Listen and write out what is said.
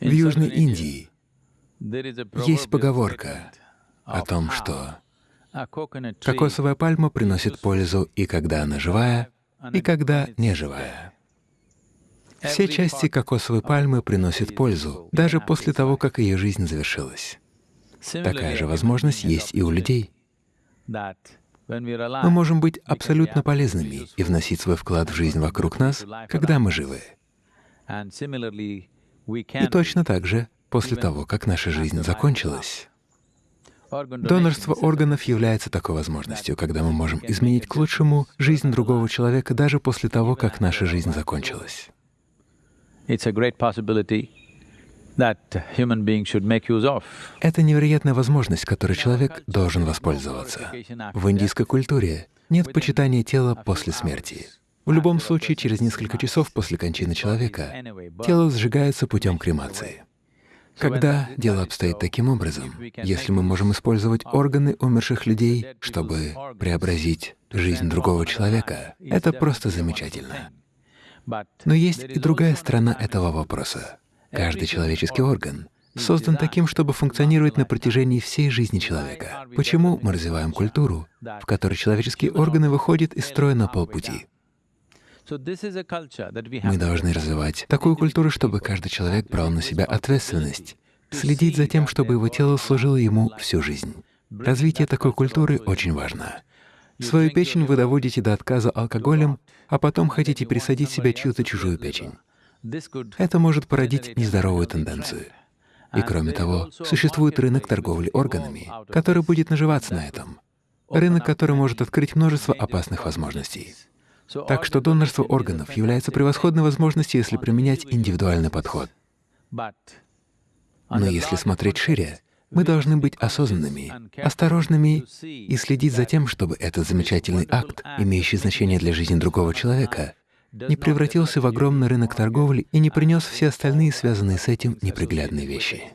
В Южной Индии есть поговорка о том, что кокосовая пальма приносит пользу и когда она живая, и когда не живая. Все части кокосовой пальмы приносят пользу, даже после того, как ее жизнь завершилась. Такая же возможность есть и у людей. Мы можем быть абсолютно полезными и вносить свой вклад в жизнь вокруг нас, когда мы живы. И точно так же после того, как наша жизнь закончилась. Донорство органов является такой возможностью, когда мы можем изменить к лучшему жизнь другого человека даже после того, как наша жизнь закончилась. Это невероятная возможность, которой человек должен воспользоваться. В индийской культуре нет почитания тела после смерти. В любом случае, через несколько часов после кончины человека тело сжигается путем кремации. Когда дело обстоит таким образом, если мы можем использовать органы умерших людей, чтобы преобразить жизнь другого человека, это просто замечательно. Но есть и другая сторона этого вопроса. Каждый человеческий орган создан таким, чтобы функционировать на протяжении всей жизни человека. Почему мы развиваем культуру, в которой человеческие органы выходят из строя на полпути? Мы должны развивать такую культуру, чтобы каждый человек брал на себя ответственность, следить за тем, чтобы его тело служило ему всю жизнь. Развитие такой культуры очень важно. Свою печень вы доводите до отказа алкоголем, а потом хотите пересадить в себя чью-то чужую печень. Это может породить нездоровую тенденцию. И кроме того, существует рынок торговли органами, который будет наживаться на этом. Рынок, который может открыть множество опасных возможностей. Так что донорство органов является превосходной возможностью, если применять индивидуальный подход. Но если смотреть шире, мы должны быть осознанными, осторожными и следить за тем, чтобы этот замечательный акт, имеющий значение для жизни другого человека, не превратился в огромный рынок торговли и не принес все остальные связанные с этим неприглядные вещи.